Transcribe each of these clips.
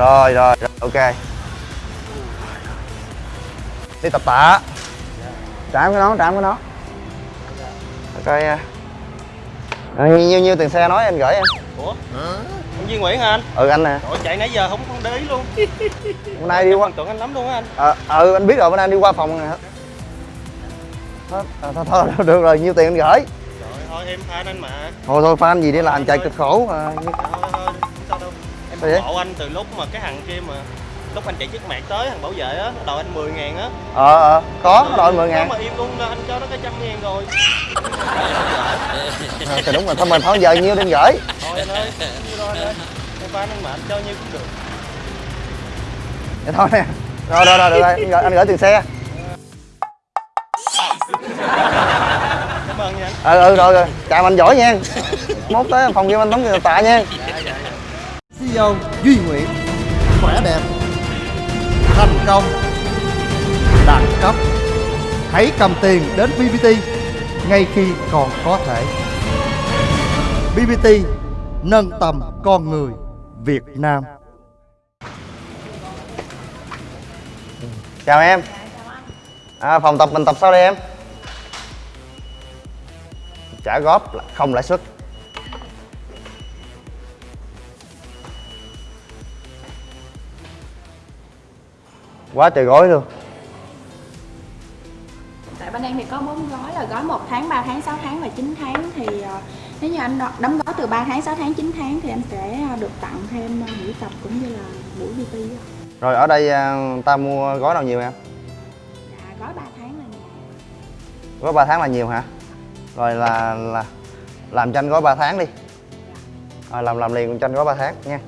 rồi rồi rồi, ok. Đi tập tạ. Trạm cái đó trạm cái đó. Coi à, à, nhiêu nhiêu tiền xe nói anh gửi em. Ủa? Ông Duy Nguyễn hả anh? Ừ anh nè. Ủa chạy nãy giờ không không để ý luôn. Bữa nay đi qua tượng anh lắm luôn á anh. Ờ ừ anh biết rồi bữa nay đi qua phòng nè. Thôi, thôi, thôi, thôi được rồi nhiêu tiền anh gửi? Trời thôi em fan anh mà. Thôi thôi fan gì đi làm chạy cực khổ à, Thôi hộ anh từ lúc mà cái thằng kia mà Lúc anh chạy chiếc mạc tới thằng bảo vệ á Nó đòi anh 10 ngàn á. Ờ ờ. Có nó đòi 10 ngàn. Mà im luôn anh cho nó cái trăm ngàn rồi. Ờ, thì đúng rồi thôi mình thôi giờ nhiêu anh gửi. Thôi anh ơi nhiêu anh ơi. Em fan anh mà anh cho nhiêu cũng được. Vậy thôi nè. Rồi rồi rồi được rồi anh gửi, anh gửi tiền xe. Cảm ơn nha anh. Ừ ừ rồi rồi. Chào anh giỏi nha. Mốt tới phòng game anh tống tạ nha CEO Duy nguyện khỏe đẹp. Thành công. Đẳng cấp. Hãy cầm tiền đến BBT ngay khi còn có thể. BBT nâng tầm con người Việt Nam. Chào em. À, phòng tập mình tập sao đây em? Trả góp là không lãi suất. Quá trời gói luôn. Tại bên em thì có 4 gói là gói 1 tháng, 3 tháng, 6 tháng và 9 tháng. Thì ờ, nếu như anh đóng gói từ 3 tháng, 6 tháng, 9 tháng thì anh sẽ ờ, được tặng thêm ờ, buổi tập cũng như là buổi á. rồi ở đây ta mua gói nào nhiều em? Dạ, gói 3 tháng là nhiều. gói 3 tháng là nhiều hả? Rồi là là làm cho anh gói 3 tháng đi. Rồi làm làm liền cho anh gói 3 tháng nha.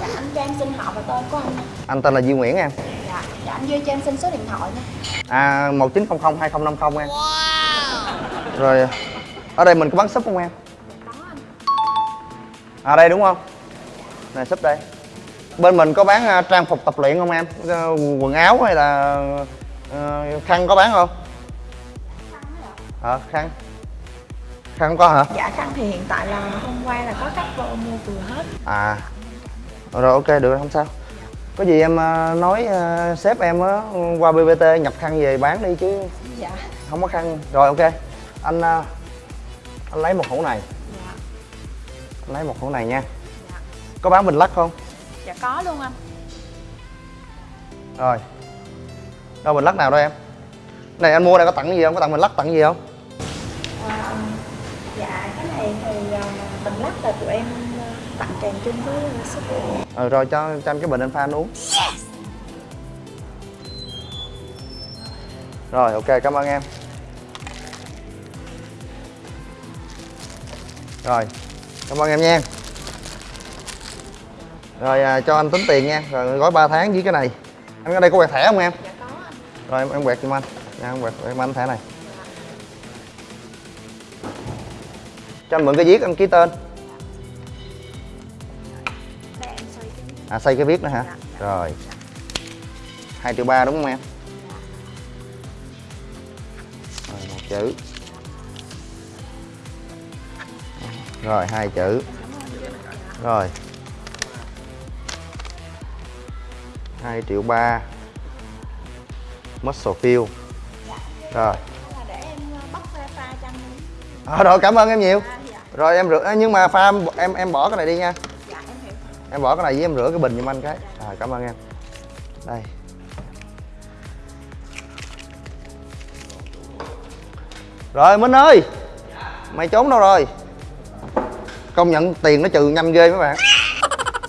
Dạ, anh cho em xin họ và tên của anh. anh tên là Duy Nguyễn em Dạ, anh Duy cho em xin số điện thoại nha. À 1900 2050 em. Rồi ở đây mình có bán súp không em? Có anh. À đây đúng không? Này súp đây. Bên mình có bán à, trang phục tập luyện không em? Ờ, Quần áo hay là ờ, khăn có bán không? Ờ khăn. Khăn không có hả? Dạ khăn thì hiện tại là hôm qua là có cắt vô mua vừa hết. À. Rồi ok được không sao. Có gì em ờ, nói ờ, sếp em á qua BBT nhập khăn về bán đi chứ Dạ. không có khăn. Rồi ok. Anh ờ, anh lấy một hũ này. Dạ. Anh lấy một hũ này nha. Dạ. Có bán bình lắc không? Dạ có luôn anh. Rồi Đâu bình lắc nào đâu em Này anh mua này có tặng gì không? Có tặng bình lắc tặng gì không? Ờ, dạ cái này thì mình lắc là tụi em tặng kèm chung với ờ, sức Ừ rồi cho, cho anh cái bình anh pha anh uống. Rồi ok cảm ơn em. Rồi Cảm ơn em nha. Rồi à, cho anh tính tiền nha. Rồi gói 3 tháng với cái này. Anh ở đây có quẹt thẻ không em? Dạ có anh. Rồi em, em quẹt giùm anh. Nha em quẹt em anh thẻ này. Cho anh mượn cái viết anh ký tên À xây cái viết nữa hả? Rồi. 2 triệu ba đúng không em? Rồi một chữ. Rồi hai chữ. Rồi. 2 triệu ba. Muscle fill Rồi. Là để em ờ, à, Rồi cảm ơn em nhiều. À, dạ, Rồi em rửa nhưng mà pha em, em bỏ cái này đi nha. dạ em bỏ cái này với em rửa cái bình giùm anh cái. Rồi cảm ơn em. Đây. Rồi Minh ơi! Mày trốn đâu rồi? Công nhận tiền nó trừ nhanh ghê mấy bạn.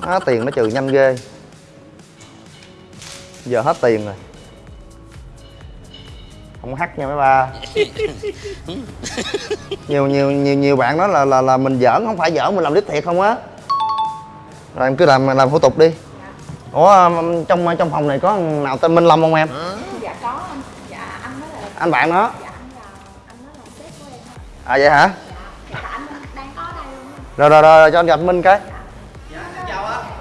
Đó, Tiền nó trừ nhanh ghê. Giờ hết tiền rồi. Không hắt nha mấy ba. Nhiều nhiều nhiều nhiều bạn nói là là là mình giỡn không phải giỡn mình làm đích thiệt không á rồi em cứ làm làm thủ tục đi. Ủa trong trong phòng này có nào tên minh lâm không em? Dạ có anh. Dạ anh nói là anh bạn nó dạ anh là anh nói là sếp của em. á. à vậy hả? Dạ anh đang có ở đây luôn. á. rồi rồi rồi cho anh gặp minh cái.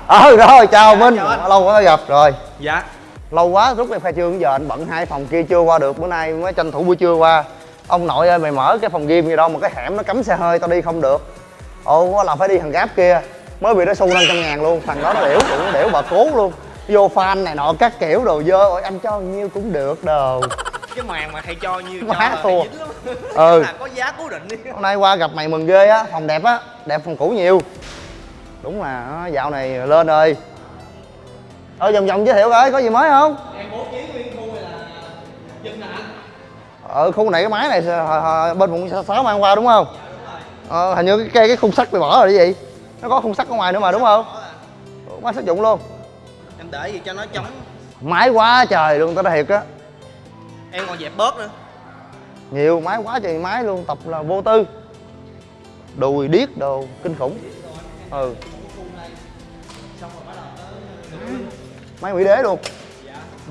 Ờ rồi chào minh. lâu quá gặp rồi. Dạ. Lâu quá rút em khai trương giờ anh bận hai phòng kia chưa qua được bữa nay mới tranh thủ buổi trưa qua. Ông nội ơi mày mở cái phòng gym gì đâu mà cái hẻm nó cấm xe hơi tao đi không được. Ồ là phải đi thằng gáp kia mới bị nó xu 500 ngàn luôn thằng đó nó đểu cũng đểu bà cố luôn. Vô fan này nọ các kiểu đồ dơ ôi anh cho nhiêu cũng được đồ. Cái màn mà hay cho cho là thua. Ừ. là có giá cố định đi. Hôm nay qua gặp mày mừng ghê á phòng đẹp á đẹp phòng cũ nhiều. Đúng là dạo này lên rồi ở vòng vòng giới thiệu coi có gì mới không? Em bố trí nguyên khu này là dân anh? Ở khu này cái máy này hồi- hồi- bên quận sáu mang qua đúng không? Ờ, hình như cái cây cái khung sắt bị bỏ rồi cái gì nó có khung sắt ở ngoài nữa mà đúng không? Máy sử dụng luôn. Em để gì cho nó chống máy quá trời luôn tao nói thiệt á. Em còn dẹp bớt nữa. Nhiều máy quá trời máy luôn tập là vô tư. Đùi điếc đồ kinh khủng. Ừ. Máy mỹ đế luôn.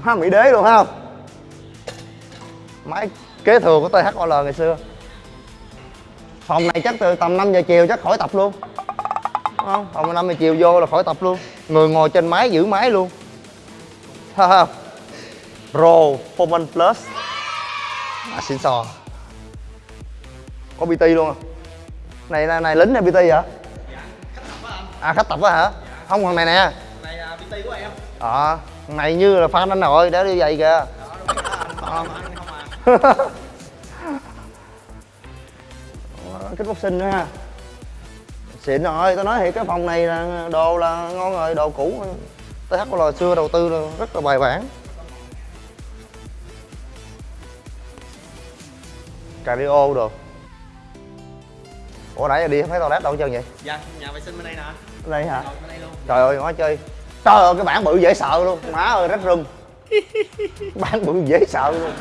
Má mỹ đế luôn không? Máy kế thừa của THOL ngày xưa. Phòng này chắc từ tầm 5 giờ chiều chắc khỏi tập luôn không phòng năm giờ chiều vô là khỏi tập luôn. Người ngồi trên máy giữ máy luôn. Ha ha. Pro Performance Plus. À, xin sò. Có BT luôn à? Này này, này lính hay BT vậy? À khách tập á hả? Không còn này nè. Này là bt của em ờ thằng này như là fan anh nội để đi vậy kìa. Không à sinh nữa ha xịn rồi tao nói thiệt cái phòng này là đồ là ngon rồi đồ cũ. TH là xưa đầu tư là rất là bài bản. Cardio đồ. Ủa nãy giờ đi thấy toilet đâu hết trơn vậy? Dạ nhà vệ sinh bên đây nè. Đây hả? Bên đây luôn. Trời ơi nói chơi. Trời ơi cái bản bự dễ sợ luôn. Má ơi rách rung. Bản bự dễ sợ luôn.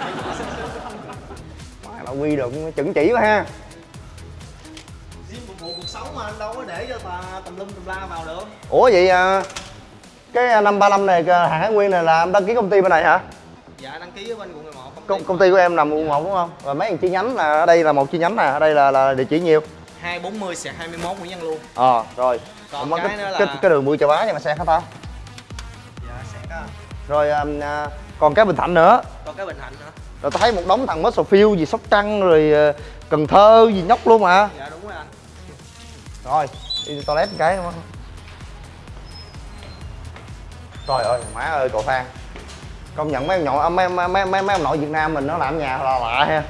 Má là quy được chuẩn chỉ quá ha tùm lum tùm la vào được. Ủa vậy à, cái năm ba năm này à, hàng Hải Nguyên này là em đăng ký công ty bên này hả? Dạ đăng ký ở bên quận 11 công ty. Công, ty của em nằm quận một đúng không? Và mấy chi nhánh là ở đây là một chi nhánh nè ở đây là là địa chỉ nhiêu? 240 xẹt 21 Nguyễn Văn luôn ờ rồi. Còn Ủa, cái cái, là- cái, cái đường bùi chà bá nhưng mà xe hả ta? Dạ xẹt á rồi à, à, còn cái bình thạnh nữa. Còn cái bình hạnh nữa. Rồi tao thấy một đống thằng Muscle gì Sóc Trăng rồi à, Cần Thơ gì nhóc luôn mà. Dạ đúng rồi anh. Rồi đi toilet một cái đúng không? Trời ơi má ơi cậu phan. Công nhận mấy em nhỏ mấy mấy mấy mấy, mấy ông nội việt nam mình nó làm nhà là lạ ha.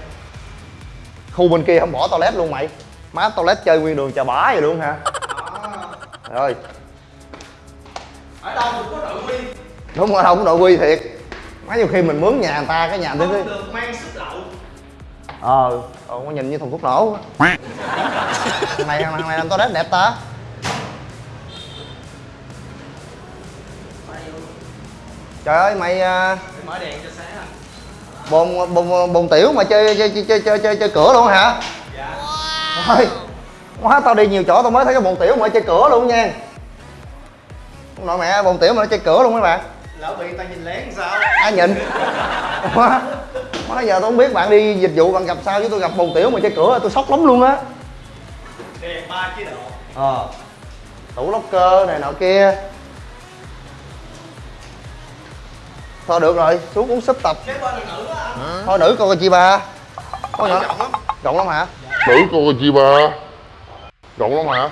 Khu bên kia không bỏ toilet luôn mày. Má toilet chơi nguyên đường chà bá vậy luôn hả? Rồi. Ở đâu cũng có nội quy. Đúng rồi không nội quy thiệt. Má nhiều khi mình mướn nhà người ta cái nhà tới không được mang sức lậu. Ờ ờ có nhìn như thùng thuốc nổ thằng này thằng này làm toilet đẹp ta. Trời ơi mày à, mở đèn cho sáng anh bồn bồn bồn tiểu mà chơi chơi chơi chơi chơi chơi, cửa luôn hả? Dạ. Thôi quá tao đi nhiều chỗ tao mới thấy cái bồn tiểu mà chơi cửa luôn nha. Nội mẹ bồn tiểu mà nó chơi cửa luôn mấy bạn. Lỡ bị ta nhìn lén sao? Ai nhìn? Quá quá giờ tôi không biết bạn đi dịch vụ bạn gặp sao chứ tôi gặp bồn tiểu mà chơi cửa tôi sốc lắm luôn á đèn ba chế độ ờ. Tủ locker này nọ kia. Thôi được rồi xuống uống súp tập. Cái bên là nữ á. Anh thôi nữ coi coi chi ba có nhỏ rộng lắm. Rộng lắm hả? Nữ cô chi ba Rộng lắm hả?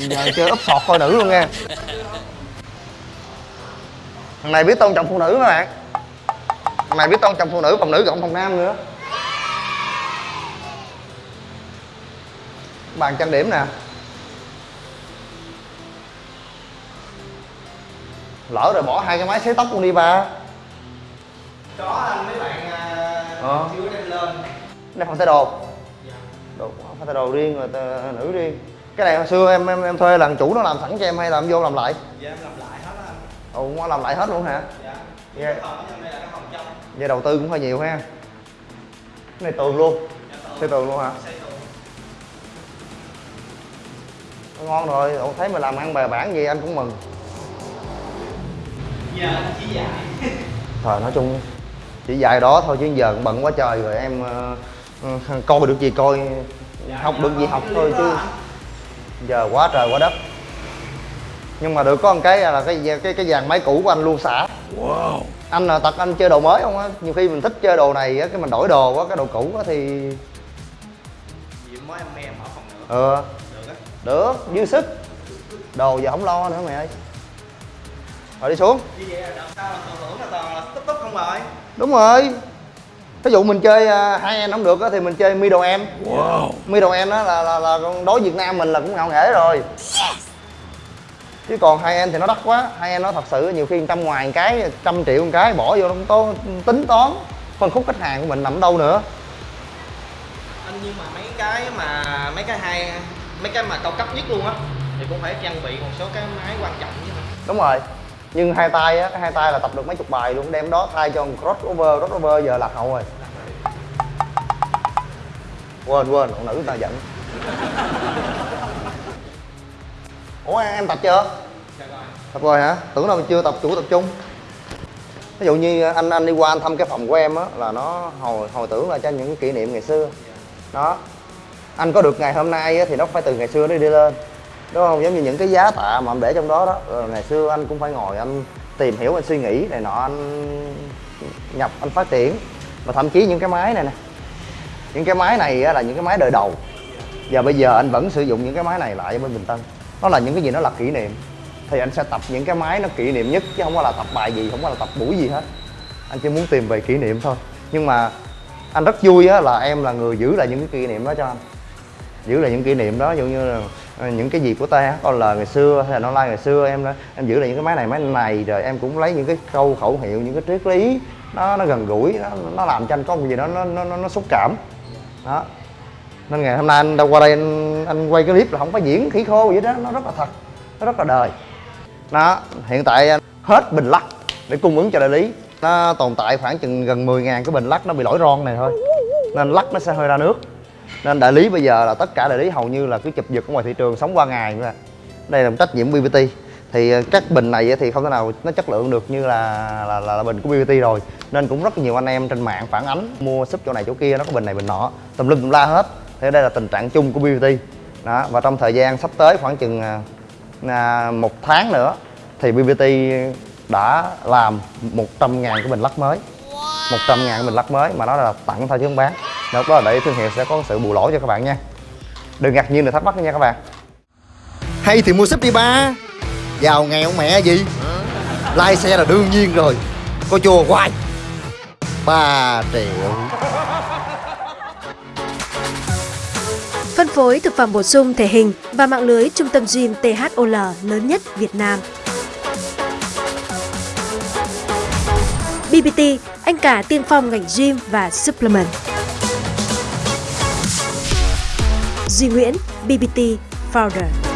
Giờ chơi úp sọt coi nữ luôn nha. Thằng này biết tôn trọng phụ nữ các bạn. Thằng này biết tôn trọng phụ nữ phòng nữ cộng phòng nam nữa bàn trang điểm nè. Lỡ rồi bỏ hai cái máy sấy tóc luôn đi ba. Có anh mấy bạn à, Ờ. chưa đem lên. Đây phòng thay đồ. Dạ. Đồ phòng thay đồ riêng rồi nữ riêng cái này hồi xưa em em em thuê lần chủ nó làm sẵn cho em hay là em vô làm lại? Dạ em làm lại hết á anh. Ồ nó làm lại hết luôn hả? Dạ. Dạ. phòng trong. Vậy đầu tư cũng hơi nhiều ha. Cái này tường luôn. Dạ tường. Xây tường luôn hả? Xây ngon rồi Ủa, thấy mình làm ăn bài bản gì anh cũng mừng. Giờ anh chỉ dạy. Thời nói chung chỉ dạy đó thôi chứ giờ cũng bận quá trời rồi em ờ, coi được gì coi học được gì học thôi chứ. Giờ quá trời quá đất. Nhưng mà được có một cái là cái cái cái dàn máy cũ của anh luôn xả. Anh là tật anh chơi đồ mới không á? Nhiều khi mình thích chơi đồ này á cái mình đổi đồ quá cái đồ cũ á thì gì mới em em ở phòng nữa. Ờ được dư sức. Đồ giờ không lo nữa mày ơi? Rồi đi xuống. Như vậy là đợt sau là phần thưởng là toàn là túc túc không rồi. Đúng rồi. Ví dụ mình chơi uh, hai em không được á thì mình chơi middle em. Wow. middle em đó là, là, là đối Việt Nam mình là cũng ngạo nghễ rồi. Chứ còn hai em thì nó đắt quá. Hai em nó thật sự nhiều khi trăm ngoài một cái trăm triệu một cái bỏ vô nó có tính toán. Phân khúc khách hàng của mình nằm ở đâu nữa? Anh nhưng mà mấy cái mà mấy cái hai mấy cái mà cao cấp nhất luôn á thì cũng phải trang bị một số cái máy quan trọng chứ. Đúng rồi. Nhưng hai tay á cái hai tay là tập được mấy chục bài luôn đem đó thay cho một crossover crossover giờ lạc hậu rồi. Quên quên phụ nữ ta giận. Ủa em tập chưa? Tập rồi hả? Tưởng đâu chưa tập chủ tập trung ví dụ như anh anh đi qua anh thăm cái phòng của em á là nó hồi hồi tưởng là cho những kỷ niệm ngày xưa. Đó anh có được ngày hôm nay thì nó phải từ ngày xưa nó đi lên. Đúng không? Giống như những cái giá tạ mà anh để trong đó đó. Rồi ngày xưa anh cũng phải ngồi anh tìm hiểu, anh suy nghĩ này nọ, anh nhập, anh phát triển. Và thậm chí những cái máy này nè. Những cái máy này là những cái máy đời đầu. Và bây giờ anh vẫn sử dụng những cái máy này lại bên bình tân. Nó là những cái gì nó là kỷ niệm. Thì anh sẽ tập những cái máy nó kỷ niệm nhất, chứ không có là tập bài gì, không có là tập buổi gì hết. Anh chỉ muốn tìm về kỷ niệm thôi. Nhưng mà anh rất vui á là em là người giữ lại những cái kỷ niệm đó cho anh giữ lại những kỷ niệm đó giống như là ờ, những cái gì của THOL ngày xưa hay là online ngày xưa em đó em giữ lại những cái máy này máy này rồi em cũng lấy những cái câu khẩu hiệu những cái triết lý nó nó gần gũi nó nó làm cho anh có một gì đó nó nó nó, nó xúc cảm. Đó. Nên ngày hôm nay anh đâu qua đây anh, anh quay cái clip là không phải diễn khỉ khô vậy đó nó rất là thật nó rất là đời. Đó hiện tại hết bình lắc để cung ứng cho đại lý. Nó tồn tại khoảng chừng gần 10 ngàn cái bình lắc nó bị lỗi ron này thôi. Nên lắc nó sẽ hơi ra nước nên đại lý bây giờ là tất cả đại lý hầu như là cứ chụp giật ở ngoài thị trường sống qua ngày nữa à. đây là một trách nhiệm BBT thì ờ, các bình này thì không thể nào nó chất lượng được như là là, là, là bình của BBT rồi. Nên cũng rất nhiều anh em trên mạng phản ánh mua súp chỗ này chỗ kia nó có bình này bình nọ. Tùm lum tùm la hết. Thế đây là tình trạng chung của BBT đó và trong thời gian sắp tới khoảng chừng à, à, một tháng nữa thì BBT đã làm 100 ngàn cái bình lắc mới. 100 ngàn cái bình lắc mới mà nó là tặng thôi chứ không bán lúc đó là để thương hiệu sẽ có sự bù lỗ cho các bạn nha. Đừng ngạc nhiên đừng thắc mắc nha các bạn. Hay thì mua súp đi ba. Giàu nghèo mẹ gì lai xe là đương nhiên rồi. Có chùa hoài. 3 triệu. Phân phối thực phẩm bổ sung thể hình và mạng lưới trung tâm gym THOL lớn nhất Việt Nam. BBT, anh cả tiên phong ngành gym và supplement. Duy Nguyễn, BBT Founder.